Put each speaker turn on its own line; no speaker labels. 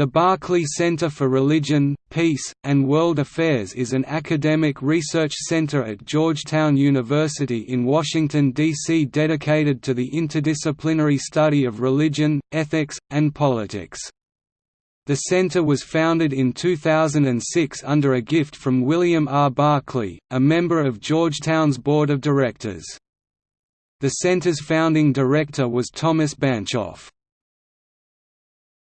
The Berkley Center for Religion, Peace, and World Affairs is an academic research center at Georgetown University in Washington, D.C. dedicated to the interdisciplinary study of religion, ethics, and politics. The center was founded in 2006 under a gift from William R. Berkley, a member of Georgetown's board of directors. The center's founding director was Thomas Banchoff.